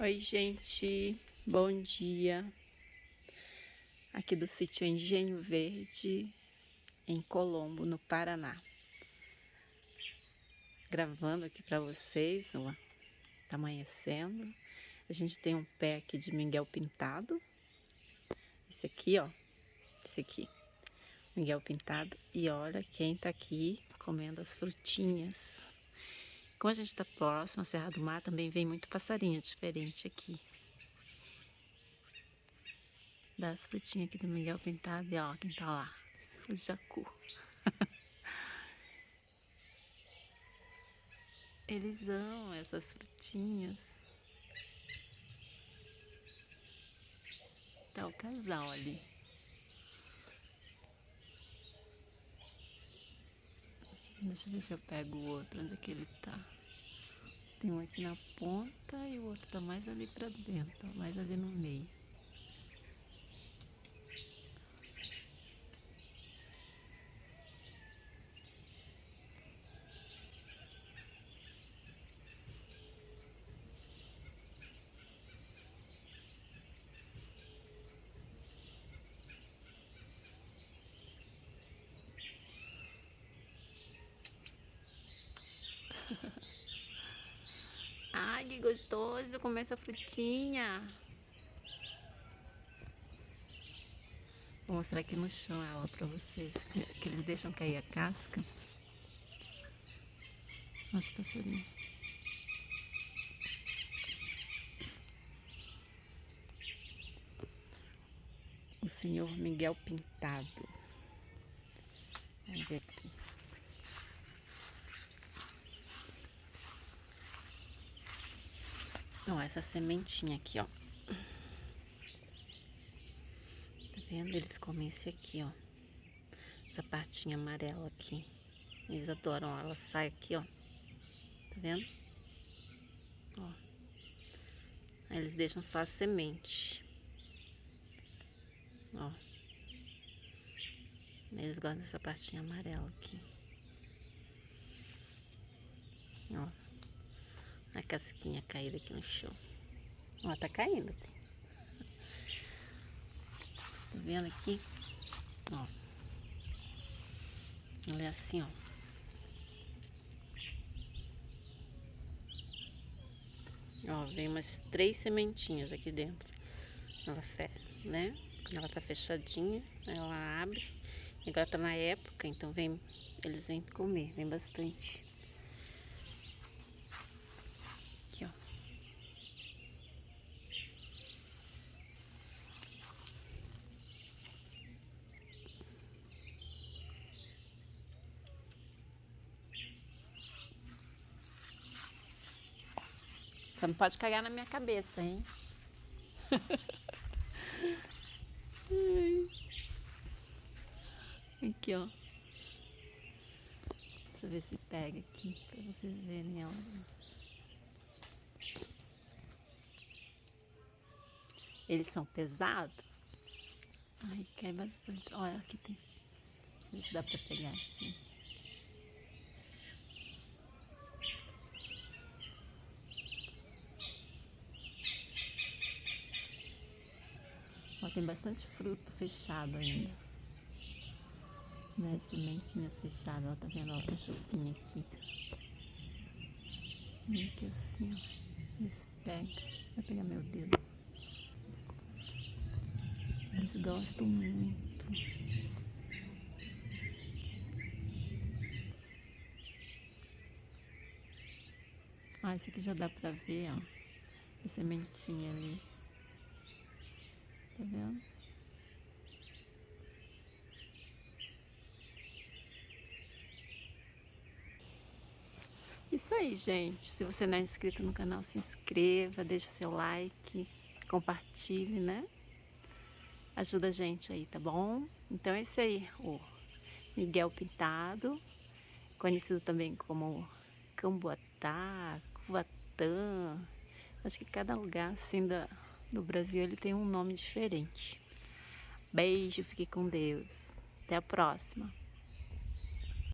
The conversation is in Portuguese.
Oi, gente, bom dia. Aqui do sítio Engenho Verde, em Colombo, no Paraná. Gravando aqui para vocês, ó, tá amanhecendo. A gente tem um pé aqui de Miguel pintado. Esse aqui, ó, esse aqui, Miguel pintado. E olha quem tá aqui comendo as frutinhas. Como a gente está próximo à Serra do Mar, também vem muito passarinho diferente aqui. Das frutinhas aqui do Miguel Pintado e ó, quem tá lá, o jacu. Eles amam essas frutinhas. Tá o casal ali. Deixa eu ver se eu pego o outro, onde é que ele tá. Tem um aqui na ponta e o outro tá mais ali pra dentro, mais ali no meio. Ai, que gostoso comer essa frutinha. Vou mostrar aqui no chão ela pra vocês. Que eles deixam cair a casca. Nossa, passarinho. O senhor Miguel Pintado. Vamos ver aqui. Ó, essa sementinha aqui, ó. Tá vendo? Eles comem esse aqui, ó. Essa partinha amarela aqui. Eles adoram, ó. Ela sai aqui, ó. Tá vendo? Ó. Aí eles deixam só a semente. Ó. Eles gostam dessa partinha amarela aqui. Ó. A casquinha caída aqui no chão. Ó, tá caindo aqui. Tá vendo aqui? Ó. Ela é assim, ó. Ó, vem umas três sementinhas aqui dentro. Ela, fe né? Ela tá fechadinha, ela abre. Agora tá na época, então vem, eles vêm comer, vem bastante. Você não pode cagar na minha cabeça, hein? aqui, ó. Deixa eu ver se pega aqui pra vocês verem ela. Eles são pesados? Ai, cai bastante. Olha, aqui tem. Ver se dá pra pegar aqui. Ó, tem bastante fruto fechado ainda. Né? Sementinhas fechadas. Ó, tá vendo? Ó, tem chupinha aqui. Vem aqui assim, ó. Eles pegam. Vai pegar meu dedo. Eles gostam muito. Ah, esse aqui já dá pra ver, ó. A sementinha ali. Tá vendo? Isso aí, gente. Se você não é inscrito no canal, se inscreva, deixe seu like, compartilhe, né? Ajuda a gente aí, tá bom? Então é isso aí, o Miguel Pintado, conhecido também como Camboatá, Cuvatã. Acho que cada lugar assim da, no Brasil ele tem um nome diferente. Beijo, fique com Deus. Até a próxima.